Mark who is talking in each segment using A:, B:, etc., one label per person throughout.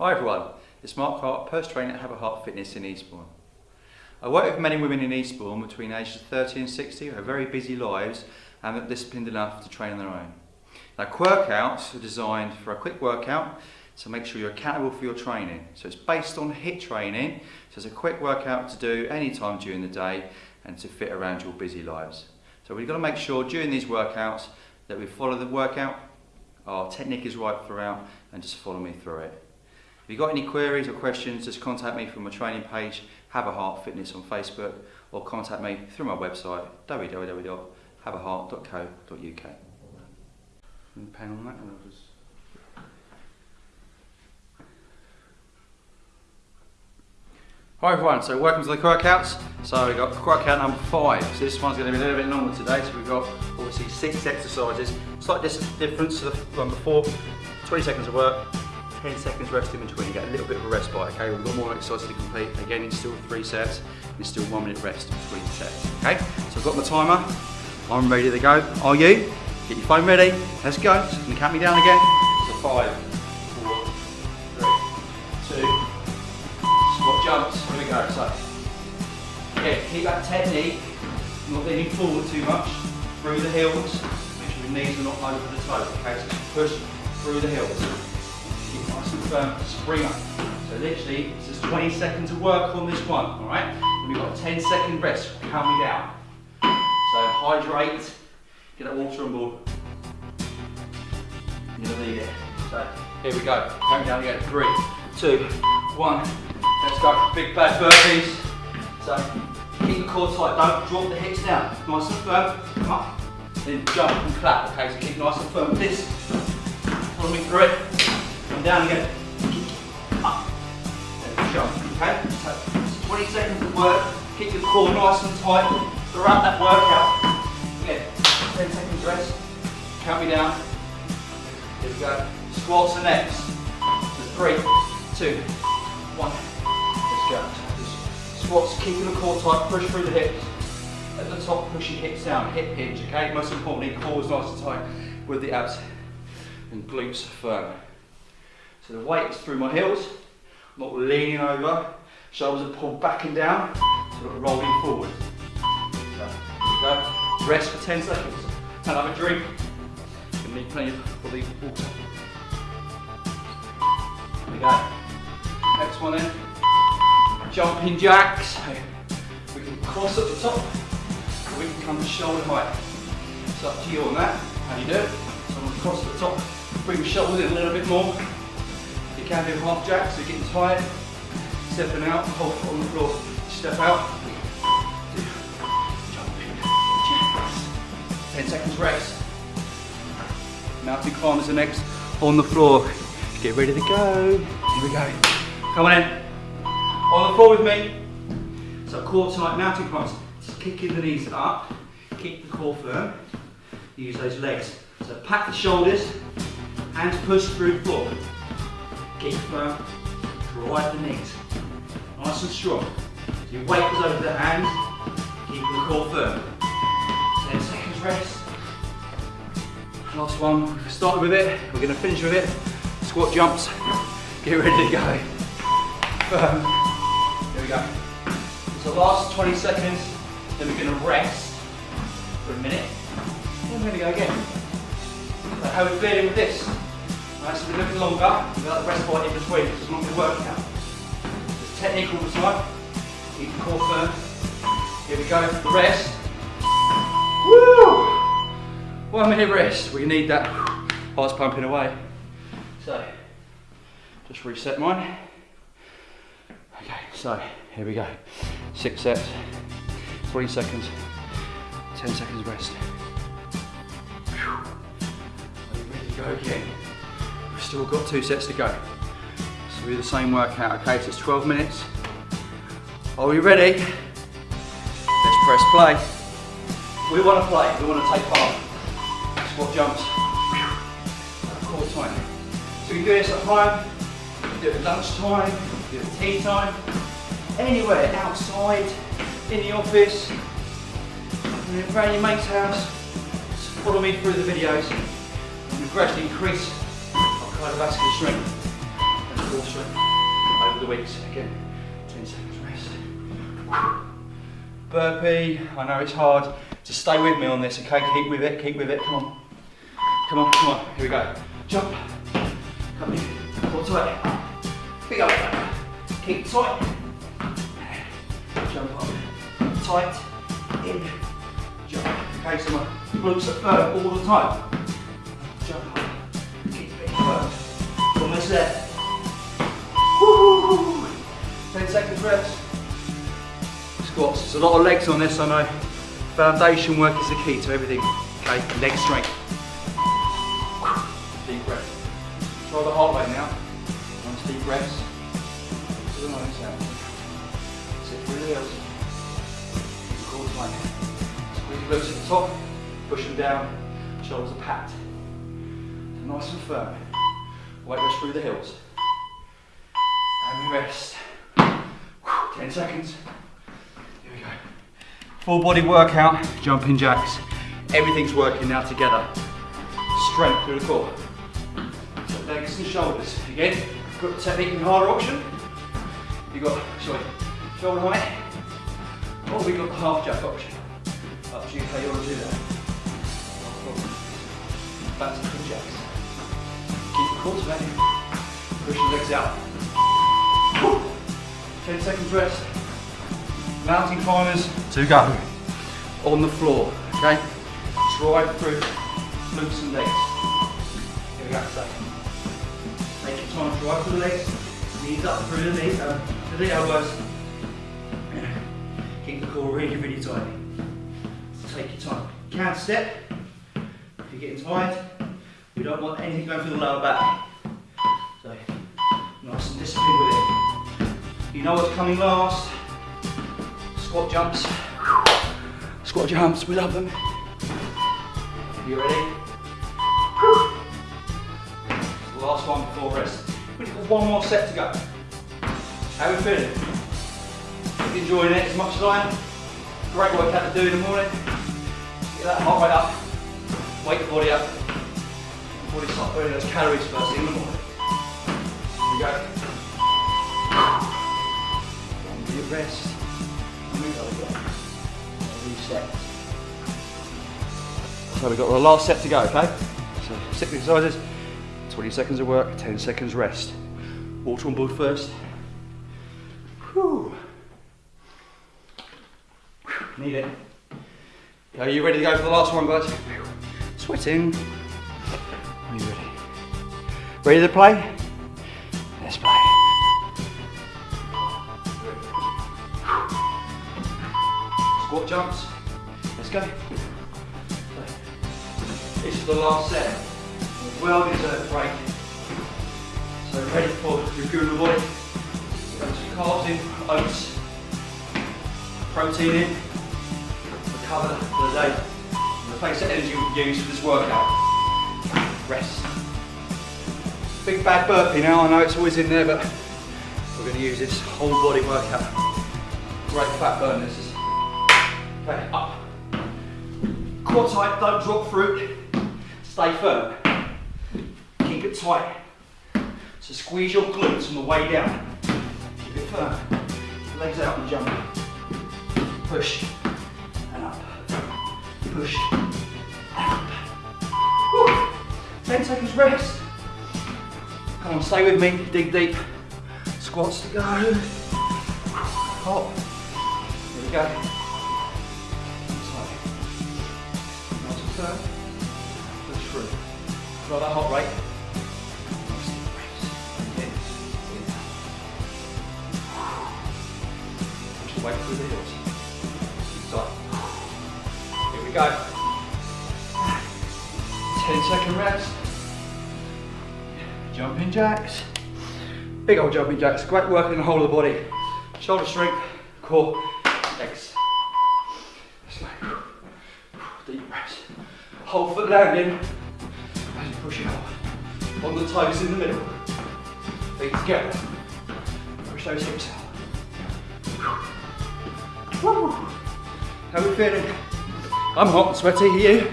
A: Hi everyone, it's Mark Hart, personal trainer at Have a Heart Fitness in Eastbourne. I work with men and women in Eastbourne between ages 30 and 60 who have very busy lives and are disciplined enough to train on their own. Now workouts are designed for a quick workout to make sure you're accountable for your training. So it's based on HIIT training, so it's a quick workout to do any time during the day and to fit around your busy lives. So we've got to make sure during these workouts that we follow the workout, our technique is right throughout and just follow me through it. If you've got any queries or questions, just contact me from my training page, Have a Heart Fitness on Facebook, or contact me through my website, www.haveaheart.co.uk. Pen on that? Hi everyone, so welcome to the workouts. So we've got workout number five. So this one's going to be a little bit longer today. So we've got obviously six exercises. Slight difference to the one before. 20 seconds of work, 10 seconds rest in between. You get a little bit of a respite, okay? We've got more exercises to complete. Again, it's still three sets. It's still one minute rest between sets, okay? So I've got my timer. I'm ready to go. Are you? Get your phone ready. Let's go. Can you count me down again? So five, four, three, two, squat jumps. Here we go. So, again, keep that technique, not leaning forward too much, through the heels. Make sure your knees are not over the toes, okay? So push through the heels. Firm, spring up. So literally, this is 20 seconds of work on this one, all right? And we've got a 10 second rest, count me down. So hydrate, get that water on board. You'll need it. So here we go, count down again, three, two, one. Let's go, big bad burpees. So keep the core tight, don't drop the hips down. Nice and firm, come up. Then jump and clap, okay? So keep nice and firm this. Follow me through it. Come down again. Up. Then jump, okay? So 20 seconds of work. Keep your core nice and tight throughout that workout. Again, 10 seconds rest. Count me down. Here we go. Squats are next. So three, two, one. Let's go. Squats, keeping the core tight, push through the hips. At the top, push your hips down, hip hinge, okay? Most importantly, core is nice and tight with the abs and glutes firm. So the weight is through my heels, not leaning over, shoulders are pulled back and down, so I'm rolling forward. So, go. Rest for 10 seconds. And have a drink. You need plenty of body water. We go. Next one in. Jumping jacks. We can cross at the top, we can come to shoulder height. It's up to you on that, how you do it. So I'm across the top, bring the shoulders in a little bit more. Can do half jacks, so getting tired. Stepping out, hold on the floor, step out. Jumping jacks. 10 seconds rest. Mountain climbers are next on the floor. Get ready to go. Here we go. Come on in. On the floor with me. So core tight, mountain climbers. Just kicking the knees up. Keep the core firm. Use those legs. So pack the shoulders, hands push through floor. Keep firm, drive the knees. Nice and strong. So your weight is over the hands, keep the core firm. 10 seconds rest. Last one, we've started with it, we're going to finish with it. Squat jumps, get ready to go. Firm. Here we go. So last 20 seconds, then we're going to rest for a minute. Then we're to go again. So how are we feeling with this? Right, so we're looking longer, got the rest point in between, it's not going to work out. There's technique all the time. Keep the core firm. Here we go, the rest. Woo! One minute rest, we need that heart's pumping away. So, just reset mine. Okay, so here we go. Six sets, three seconds, 10 seconds rest. Whew. Ready to go again? We've still got two sets to go. So we do the same workout, okay? So it's 12 minutes. Are we ready? Let's press play. We want to play, we want to take part. Squat jumps. Core time. So we do this at home, do it at lunchtime, do it at tea time, anywhere, outside, in the office, around your mate's house. Just follow me through the videos. We gradually increase cardiovascular strength and core strength over the weeks. Again, 10 seconds rest. Burpee, I know it's hard. Just stay with me on this, okay? Keep with it, keep with it, come on. Come on, come on, here we go. Jump, come in, core tight. Big up, keep tight. Jump up, tight, in, jump. Okay, so my glutes are firm all the time. Firm. Almost there. Woo! 10 seconds rest. Squats. There's a lot of legs on this, I know. Foundation work is the key to everything. Okay, leg strength. Deep breath. Try the heart rate now. Nice deep breaths. To the nose out. Sit through the heels. Core tight. Squeeze your glutes at the top. Push them down. Shoulders are packed. Nice and firm. Weight goes through the hills. And we rest. 10 seconds. Here we go. Full body workout, jumping jacks. Everything's working now together. Strength through the core. So legs and shoulders. Again, got the technique and harder option. You got, sorry, shoulder height. Or we got the half jack option. Up to you how you want to do that. Back to the jacks. Keep the core back. Push the legs out. 10 seconds rest. Mountain climbers two go. On the floor, okay? Drive through glutes and legs. Here we go, so. Take your time, drive through the legs. Knees up through the knees, um, to the elbows. Keep the core really, really tight. Take your time. Can step. If you're getting tired, we don't want anything going through the lower back. So, nice and disciplined with it. You know what's coming last. Squat jumps. Squat jumps, we love them. You ready? Last one before rest. We've got one more set to go. How are we feeling? Enjoying it as much as I am? Great workout to do in the morning. Get that heart rate up. Wake the body up. Burning those calories first thing in the morning. Here we go. One deep rest. Go again. Reset. So we've got the last set to go, okay? So six exercises, 20 seconds of work, 10 seconds rest. Water on board first. Whew. Need it. Are you ready to go for the last one, guys? Sweating. Ready? To play? Let's play. Squat jumps. Let's go. This is the last set. Well deserved break. So ready for refueling the body. Carbs in, oats, protein in, recover for the day. Replace the energy we use for this workout. Rest. Big bad burpee now, I know it's always in there, but we're going to use this whole body workout. Great fat burn this is. Okay, up. Core tight, don't drop through. Stay firm. Keep it tight. So squeeze your glutes on the way down. Keep it firm. Legs out and jump. Push and up. Push and up. Whew. 10 seconds rest. Come on, stay with me. Dig deep. Squats to go. Hop. Here we go. Tight. Nice and firm. Push through. Try that hot rate. Push the through the heels. Keep. Here we go. 10 second rest. Jumping jacks. Big old jumping jacks. Great work in the whole of the body. Shoulder strength, core, legs. Slow. Deep breaths. Whole foot landing you push it up. On the toes in the middle. Feet together. Push those hips out. Woo. How are we feeling? I'm hot and sweaty. Are you?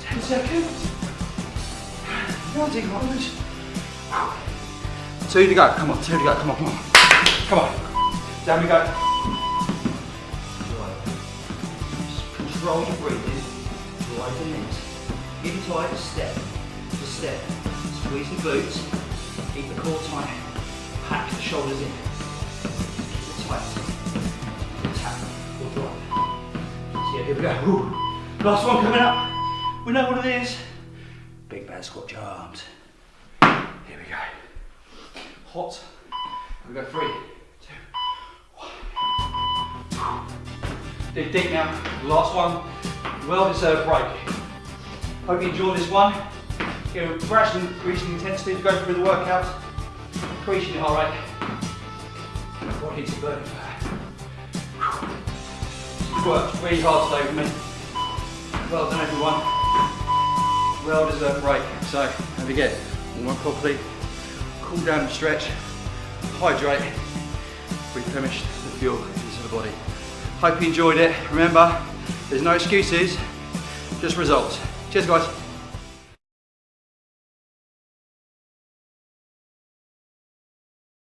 A: 10 seconds. Mountain climbers Two to go. Come on, two to go. Come on, come on. Come on. Down we go.
B: Control your breathing. Drive the knees. Give it tight, step to step. Squeeze the glutes. Keep the core tight. Pack the shoulders in. Keep it tight. Tap or drop. So yeah, here we go. Woo. Last one coming up. We know what it is. Bad squat your arms. Here we go. Hot. We go. Three, two, one.
A: Dig deep now. Last one. Well deserved break. Hope you enjoyed this one. You know, gradually increasing intensity you go through the workout. Increasing your heart rate. Body needs to burn fat. Worked really hard today for me. Well done everyone. Well deserved break. So, have a forget, warm up properly, cool down and stretch, hydrate, replenish the fuel into the body. Hope you enjoyed it. Remember, there's no excuses, just results. Cheers guys.